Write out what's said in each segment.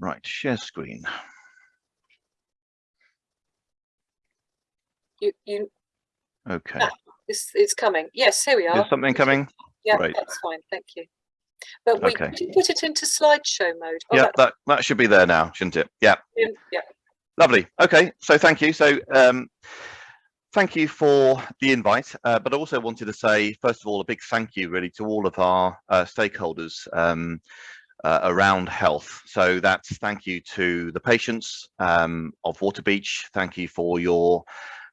Right, share screen. You, you, Okay. Ah, it's, it's coming. Yes, here we are. Is something coming? Yeah, Great. that's fine. Thank you. But we Okay. put it into slideshow mode. Oh, yeah, that- that, should be there now, shouldn't it? Yeah, yeah. lovely. Okay, so thank you. So um, thank you for the invite, uh, but I also wanted to say, first of all, a big thank you really to all of our uh, stakeholders um, uh, around health. So that's thank you to the patients um, of Waterbeach. Thank you for your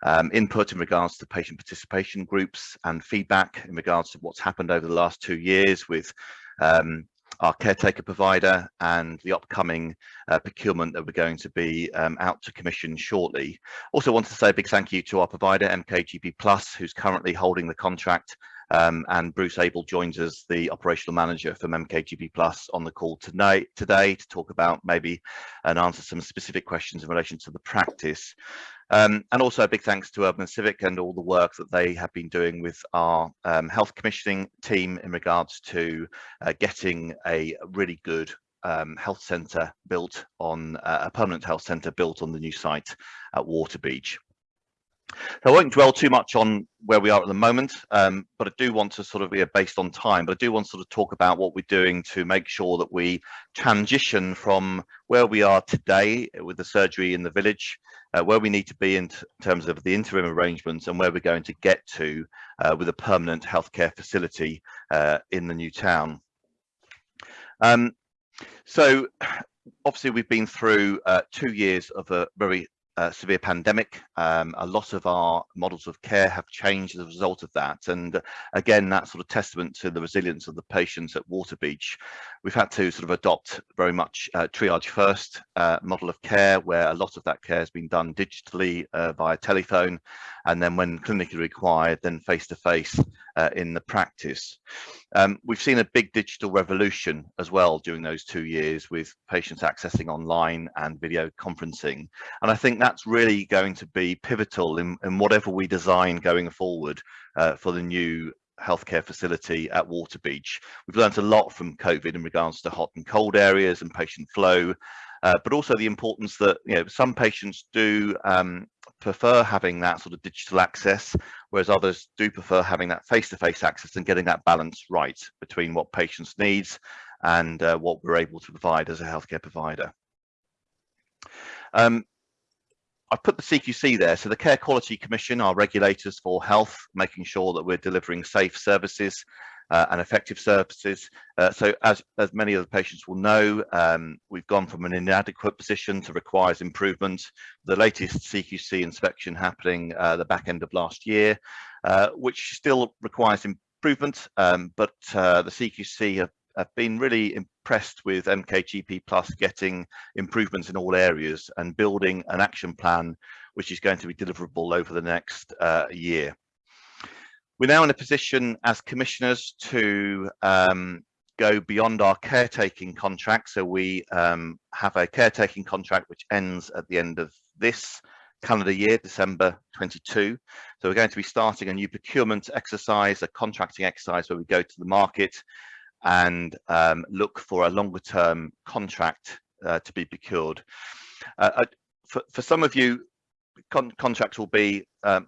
um, input in regards to patient participation groups and feedback in regards to what's happened over the last two years with um, our caretaker provider and the upcoming uh, procurement that we're going to be um, out to commission shortly. Also want to say a big thank you to our provider MKGP Plus who's currently holding the contract um, and Bruce Abel joins us, the operational manager from MKGP Plus on the call tonight today to talk about maybe and answer some specific questions in relation to the practice. Um, and also a big thanks to Urban Civic and all the work that they have been doing with our um, health commissioning team in regards to uh, getting a really good um, health centre built on uh, a permanent health centre built on the new site at Waterbeach. So I won't dwell too much on where we are at the moment, um, but I do want to sort of be based on time, but I do want to sort of talk about what we're doing to make sure that we transition from where we are today with the surgery in the village, uh, where we need to be in terms of the interim arrangements and where we're going to get to uh, with a permanent healthcare facility uh, in the new town. Um, so obviously we've been through uh, two years of a very severe pandemic. Um, a lot of our models of care have changed as a result of that. And again, that's sort of testament to the resilience of the patients at Waterbeach. We've had to sort of adopt very much uh, triage first uh, model of care, where a lot of that care has been done digitally uh, via telephone. And then when clinically required, then face to face in the practice. Um, we've seen a big digital revolution as well during those two years with patients accessing online and video conferencing. And I think that's really going to be pivotal in, in whatever we design going forward uh, for the new healthcare facility at Waterbeach. We've learned a lot from COVID in regards to hot and cold areas and patient flow, uh, but also the importance that you know some patients do um, prefer having that sort of digital access, whereas others do prefer having that face-to-face -face access and getting that balance right between what patients needs and uh, what we're able to provide as a healthcare provider. Um, I've put the CQC there. So the Care Quality Commission are regulators for health, making sure that we're delivering safe services uh, and effective services. Uh, so as, as many of the patients will know, um, we've gone from an inadequate position to requires improvement. The latest CQC inspection happening uh, the back end of last year, uh, which still requires improvement, um, but uh, the CQC have I've been really impressed with MKGP Plus getting improvements in all areas and building an action plan which is going to be deliverable over the next uh, year. We're now in a position as commissioners to um, go beyond our caretaking contract. So we um, have a caretaking contract which ends at the end of this calendar year, December 22. So we're going to be starting a new procurement exercise, a contracting exercise where we go to the market and um, look for a longer term contract uh, to be procured. Uh, for, for some of you, con contracts will be um,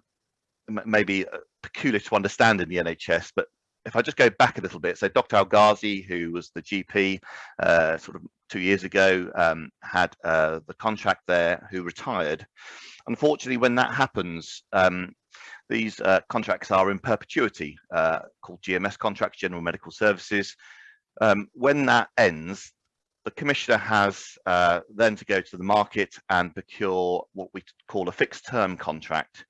maybe uh, peculiar to understand in the NHS, but if I just go back a little bit, so Dr. Al Ghazi, who was the GP uh, sort of two years ago, um, had uh, the contract there, who retired. Unfortunately, when that happens, um, these uh, contracts are in perpetuity, uh, called GMS contracts, General Medical Services. Um, when that ends, the commissioner has uh, then to go to the market and procure what we call a fixed term contract.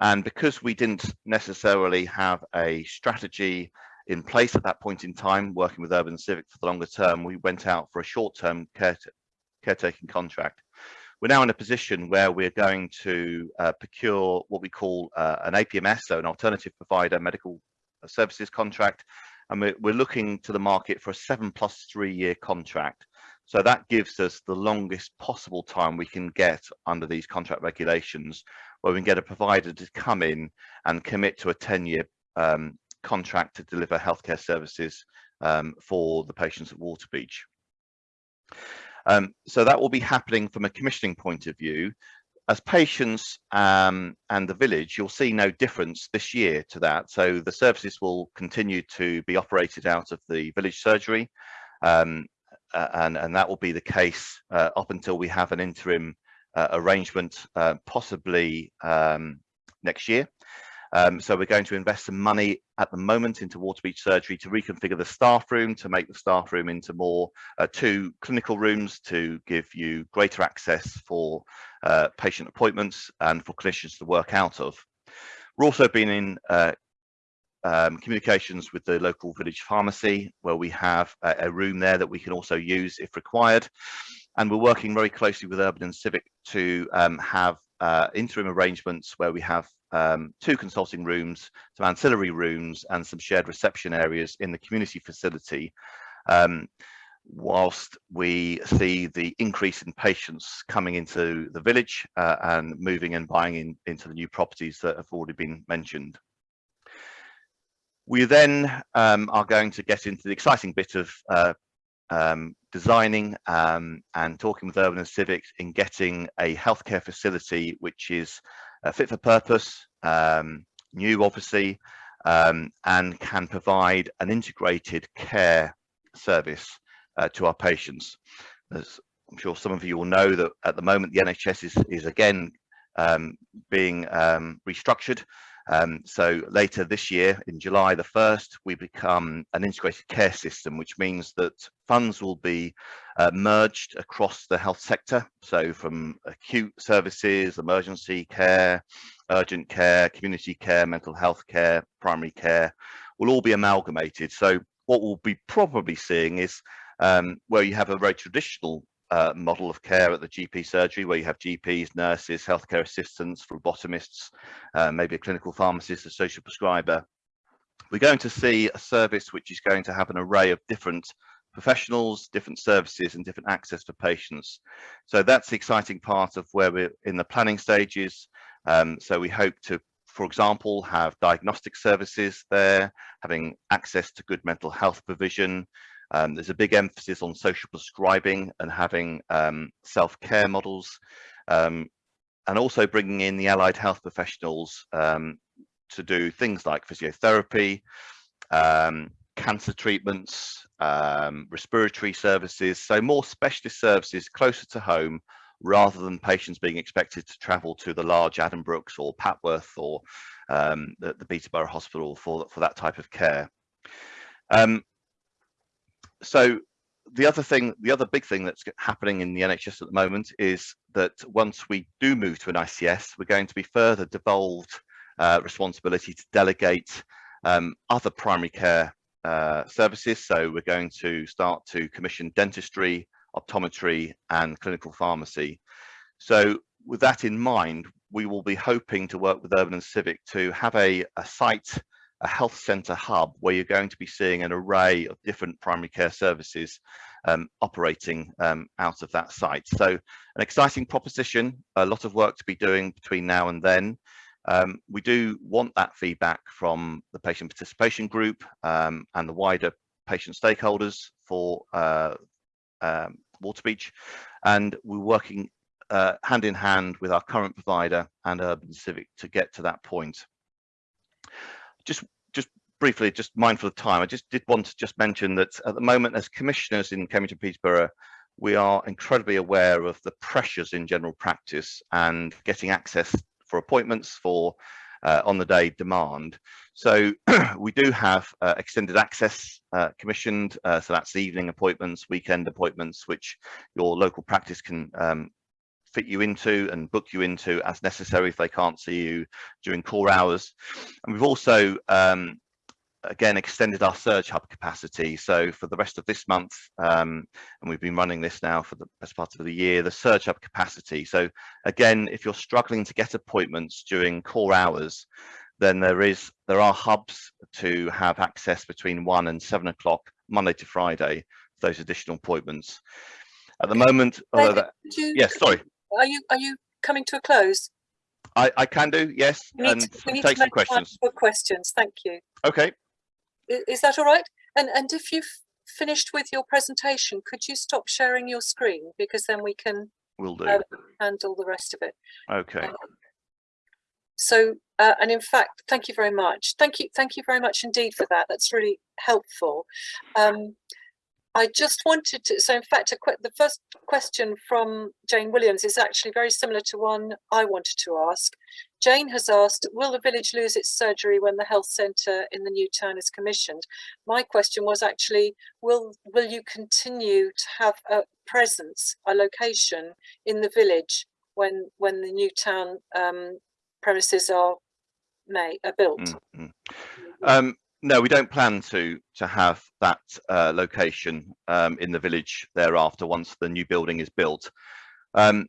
And because we didn't necessarily have a strategy in place at that point in time, working with Urban Civic for the longer term, we went out for a short term care caretaking contract we're now in a position where we're going to uh, procure what we call uh, an APMS, so an alternative provider medical services contract, and we're, we're looking to the market for a seven plus three year contract. So that gives us the longest possible time we can get under these contract regulations, where we can get a provider to come in and commit to a 10 year um, contract to deliver healthcare services um, for the patients at Waterbeach. Um, so that will be happening from a commissioning point of view. As patients um, and the village, you'll see no difference this year to that. So the services will continue to be operated out of the village surgery. Um, and, and that will be the case uh, up until we have an interim uh, arrangement, uh, possibly um, next year. Um, so we're going to invest some money at the moment into Waterbeach surgery to reconfigure the staff room, to make the staff room into more uh, two clinical rooms to give you greater access for uh, patient appointments and for clinicians to work out of. We're also been in uh, um, communications with the local village pharmacy where we have a, a, room there that we can also use if required. And we're working very closely with Urban and Civic to um, have uh, interim arrangements where we have um, two consulting rooms, some ancillary rooms and some shared reception areas in the community facility um, whilst we see the increase in patients coming into the village uh, and moving and buying in, into the new properties that have already been mentioned. We then um, are going to get into the exciting bit of uh, um, designing um, and talking with Urban and Civic in getting a healthcare facility which is uh, fit for purpose, um, new obviously, um, and can provide an integrated care service uh, to our patients. As I'm sure some of you will know that at the moment the NHS is, is again um, being restructured um, so later this year, in July the 1st, we become an integrated care system, which means that funds will be uh, merged across the health sector. So from acute services, emergency care, urgent care, community care, mental health care, primary care, will all be amalgamated. So what we'll be probably seeing is um, where you have a very traditional uh, model of care at the GP surgery where you have GPs, nurses, healthcare assistants, phlebotomists, uh, maybe a clinical pharmacist, a social prescriber. We're going to see a service which is going to have an array of different professionals, different services and different access for patients. So that's the exciting part of where we're in the planning stages. Um, so we hope to, for example, have diagnostic services there, having access to good mental health provision, um, there's a big emphasis on social prescribing and having um, self-care models um, and also bringing in the allied health professionals um, to do things like physiotherapy, um, cancer treatments, um, respiratory services, so more specialist services closer to home rather than patients being expected to travel to the large Addenbrooke's or Papworth or the, the Peterborough Hospital for, for that type of care. Um, so the other thing, the other big thing that's happening in the NHS at the moment is that once we do move to an ICS, we're going to be further devolved uh, responsibility to delegate um, other primary care uh, services. So we're going to start to commission dentistry, optometry and clinical pharmacy. So with that in mind, we will be hoping to work with Urban and Civic to have a, a site a health centre hub where you're going to be seeing an array of different primary care services um, operating um, out of that site. So an exciting proposition, a lot of work to be doing between now and then. Um, we do want that feedback from the patient participation group um, and the wider patient stakeholders for uh, um, Waterbeach and we're working uh, hand in hand with our current provider and Urban Civic to get to that point. Just just briefly, just mindful of time, I just did want to just mention that at the moment, as commissioners in Cambridge and Peterborough, we are incredibly aware of the pressures in general practice and getting access for appointments for uh, on the day demand. So we do have uh, extended access uh, commissioned, uh, so that's evening appointments, weekend appointments, which your local practice can um, fit you into and book you into as necessary if they can't see you during core hours. And we've also um, again extended our surge hub capacity so for the rest of this month um, and we've been running this now for the best part of the year the surge hub capacity so again if you're struggling to get appointments during core hours then there is there are hubs to have access between one and seven o'clock monday to friday for those additional appointments at the moment that, yes sorry are you are you coming to a close? I, I can do, yes. We need, and to, we need take some questions. For questions, thank you. Okay. Is, that all right? And and if you've finished with your presentation, could you stop sharing your screen? Because then we can Will do. uh, handle the rest of it. Okay. Um, So, uh, and in fact, thank you very much. Thank you, thank you very much indeed for that. That's really helpful. Um, I just wanted to, so in fact, the first question from Jane Williams is actually very similar to one I wanted to ask. Jane has asked, will the village lose its surgery when the health centre in the new town is commissioned? My question was actually, will, will you continue to have a presence, a location in the village when, when the new town um, premises are made, are built? Mm, mm. Um, no, we don't plan to to have that uh, location um, in the village thereafter once the new building is built. Um,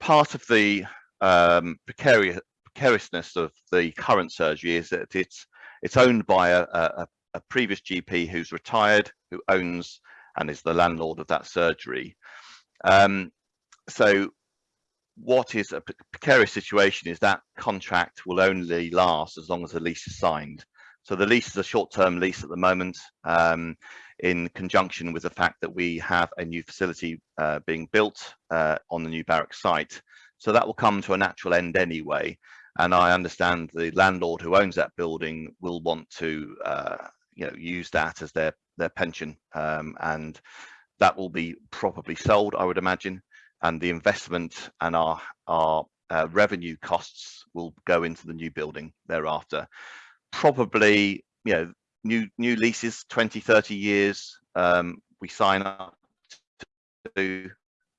part of the um, precarious precariousness of the current surgery is that it's it's owned by a, a, a previous GP who's retired, who owns and is the landlord of that surgery. Um, so what is a precarious situation is that contract will only last as long as the lease is signed. So the lease is a short-term lease at the moment um, in conjunction with the fact that we have a new facility uh, being built uh, on the new barrack site. So that will come to a natural end anyway. And I understand the landlord who owns that building will want to uh, you know, use that as their, their pension um, and that will be probably sold, I would imagine and the investment and our our uh, revenue costs will go into the new building thereafter probably you know new new leases 20 30 years um, we sign up to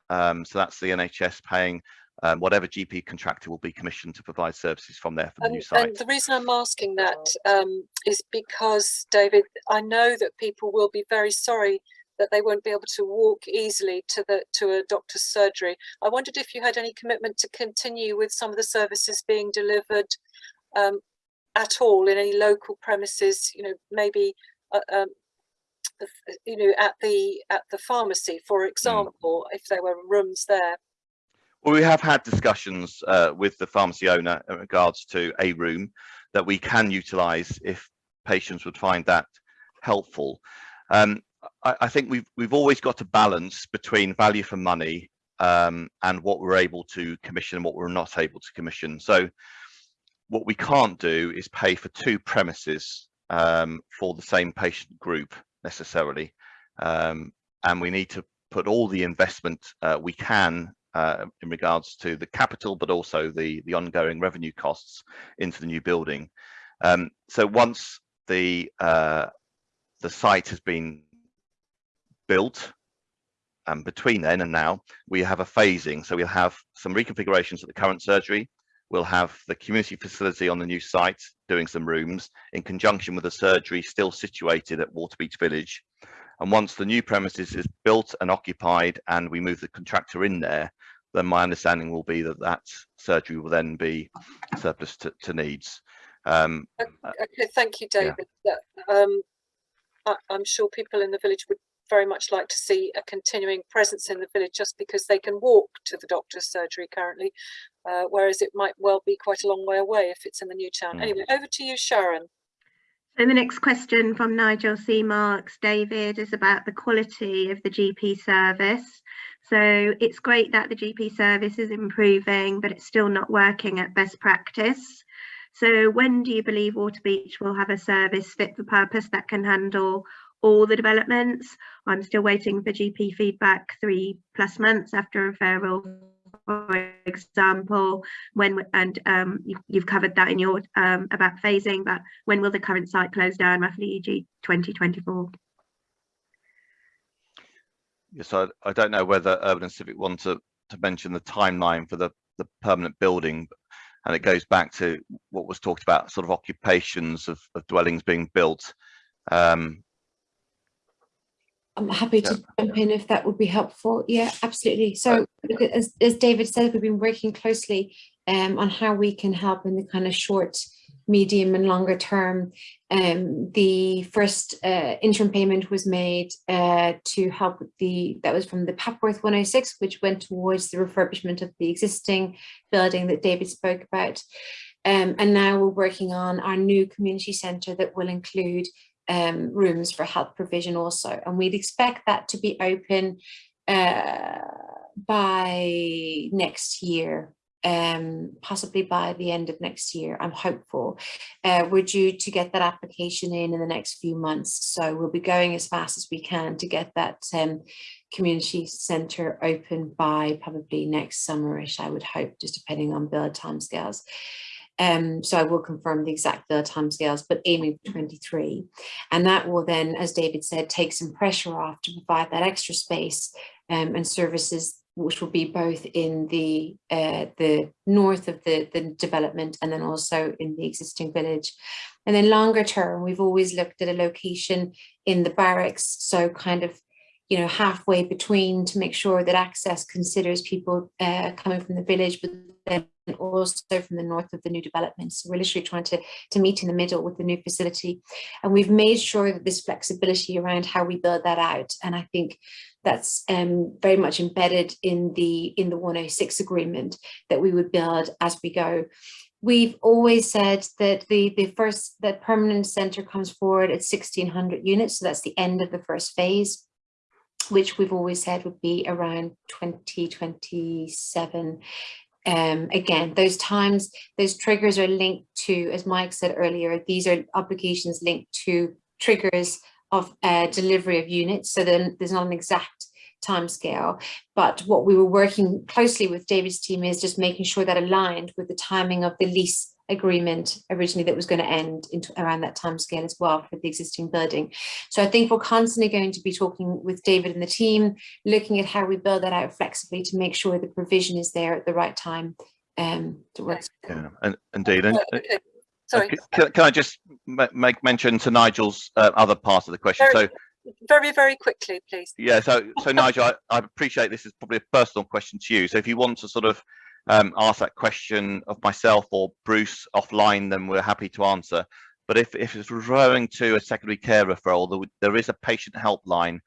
um, so that's the nhs paying um, whatever gp contractor will be commissioned to provide services from there for the And, new site and the reason I'm asking that um, is because, David, I know that people will be very sorry that they won't be able to walk easily to the to a doctor's surgery. I wondered if you had any commitment to continue with some of the services being delivered um, at all in any local premises. You know, maybe uh, um, you know at the at the pharmacy, for example, mm. if there were rooms there. Well, we have had discussions uh, with the pharmacy owner in regards to a room that we can utilise if patients would find that helpful. Um, I, I, think we've we've always got a balance between value for money um, and what we're able to commission and what we're not able to commission. So what we can't do is pay for two premises um, for the same patient group necessarily. Um, and we need to put all the investment uh, we can uh, in regards to the capital, but also the, the ongoing revenue costs into the new building. Um, so once the uh, the site has been built and between then and now we have a phasing so we'll have some reconfigurations at the current surgery we'll have the community facility on the new site doing some rooms in conjunction with the surgery still situated at waterbeach village. And once the new premises is built and occupied and we move the contractor in there then my understanding will be that that surgery will then be surplus to, to needs. Um, okay thank you david. Yeah. um, I, i'm sure people in the village would very much like to see a continuing presence in the village just because they can walk to the doctor's surgery currently, uh, whereas it might well be quite a long way away if it's in the new town. Mm. Anyway, over to you, Sharon. So the next question from Nigel C. Marks, David, is about the quality of the GP service. So it's great that the GP service is improving, but it's still not working at best practice. So when do you believe Waterbeach will have a service fit for purpose that can handle all the developments. I'm still waiting for GP feedback three plus months after referral, for example, when and um, you, have covered that in your um, about phasing, but when will the current site close down roughly EG 2024? Yes, I, I don't know whether Urban and Civic want to, to mention the timeline for the, the permanent building, and it goes back to what was talked about, sort of occupations of, of dwellings being built. Um, I'm happy to yeah. jump in if that would be helpful. Yeah, absolutely. So as, as David said, we've been working closely um, on how we can help in the kind of short, medium and longer term. Um, the first uh, interim payment was made uh, to help with the, that was from the Papworth 106, which went towards the refurbishment of the existing building that David spoke about. Um, and now we're working on our new community centre that will include um, rooms for health provision also. And we'd expect that to be open uh, by next year, um, possibly by the end of next year, I'm hopeful. Uh, we're due to get that application in in the next few months. So we'll be going as fast as we can to get that um, community centre open by probably next summerish, I would hope, just depending on build timescales. Um, so I will confirm the exact build timescales, but aiming for 23. And that will then, as David said, take some pressure off to provide that extra space um, and services which will be both in the uh, the north of the, the development and then also in the existing village. And then longer term, we've always looked at a location in the barracks, so kind of you know, halfway between to make sure that access considers people uh, coming from the village, but then also from the north of the new development. So we're literally trying to, to meet in the middle with the new facility. And we've made sure that this flexibility around how we build that out. And I think that's um, very much embedded in the in the 106 agreement that we would build as we go. We've always said that the, the first, that permanent centre comes forward at 1600 units. So that's the end of the first phase which we've always said would be around 2027. Um, again, those times, those triggers are linked to, as Mike said earlier, these are obligations linked to triggers of uh, delivery of units. So then there's not an exact timescale, but what we were working closely with David's team is just making sure that aligned with the timing of the lease agreement originally that was going to end into around that time scale as well for the existing building. So I think we're constantly going to be talking with David and the team, looking at how we build that out flexibly to make sure the provision is there at the right time um, to work. Yeah, and indeed. And, Okay, Sorry, can, can I just make mention to Nigel's uh, other part of the question? Very- So very, very quickly, please. yeah, so so Nigel, I, I appreciate this is probably a personal question to you. So if you want to sort of um, ask that question of myself or Bruce offline, then we're happy to answer. But if, if it's referring to a secondary care referral, there, there is a patient helpline,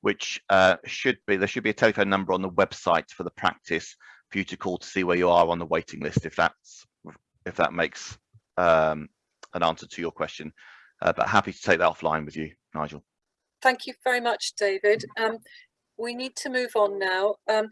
which uh, should be, there should be a telephone number on the website for the practice for you to call to see where you are on the waiting list, if that's, if that makes um, an answer to your question. Uh, but happy to take that offline with you, Nigel. Thank you very much, David. Um, we need to move on now. Um,